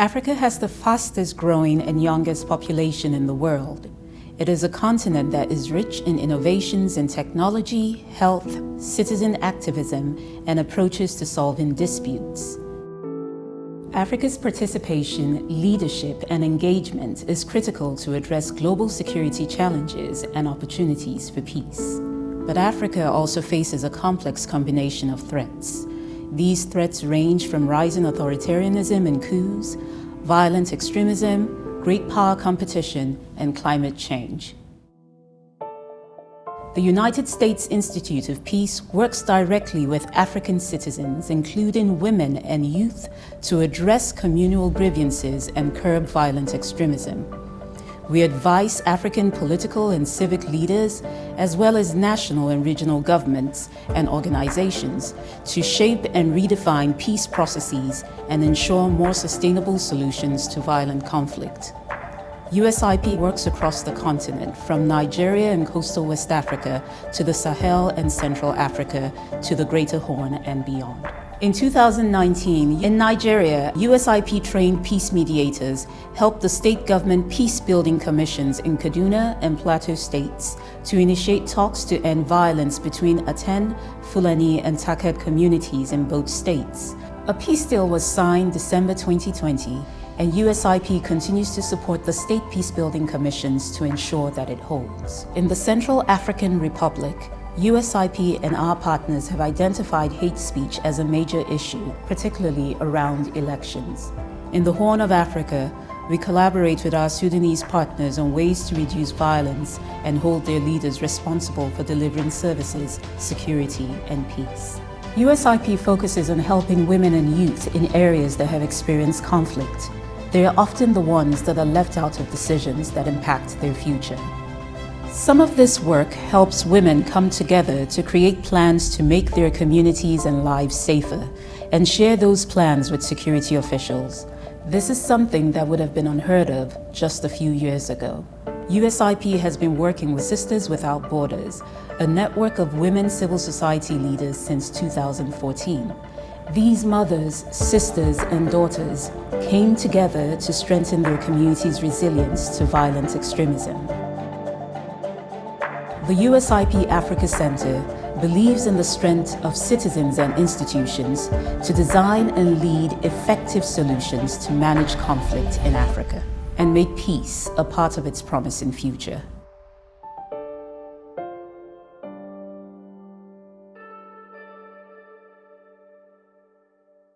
Africa has the fastest growing and youngest population in the world. It is a continent that is rich in innovations in technology, health, citizen activism, and approaches to solving disputes. Africa's participation, leadership, and engagement is critical to address global security challenges and opportunities for peace. But Africa also faces a complex combination of threats. These threats range from rising authoritarianism and coups, violent extremism, great power competition, and climate change. The United States Institute of Peace works directly with African citizens, including women and youth, to address communal grievances and curb violent extremism. We advise African political and civic leaders, as well as national and regional governments and organizations, to shape and redefine peace processes and ensure more sustainable solutions to violent conflict. USIP works across the continent, from Nigeria and coastal West Africa to the Sahel and Central Africa to the Greater Horn and beyond. In 2019, in Nigeria, USIP-trained peace mediators helped the state government peace-building commissions in Kaduna and Plateau states to initiate talks to end violence between Aten, Fulani and Taked communities in both states. A peace deal was signed December 2020 and USIP continues to support the state peace-building commissions to ensure that it holds. In the Central African Republic, USIP and our partners have identified hate speech as a major issue, particularly around elections. In the Horn of Africa, we collaborate with our Sudanese partners on ways to reduce violence and hold their leaders responsible for delivering services, security and peace. USIP focuses on helping women and youth in areas that have experienced conflict. They are often the ones that are left out of decisions that impact their future. Some of this work helps women come together to create plans to make their communities and lives safer and share those plans with security officials. This is something that would have been unheard of just a few years ago. USIP has been working with Sisters Without Borders, a network of women civil society leaders since 2014. These mothers, sisters and daughters came together to strengthen their community's resilience to violent extremism. The USIP Africa Center believes in the strength of citizens and institutions to design and lead effective solutions to manage conflict in Africa and make peace a part of its promising future.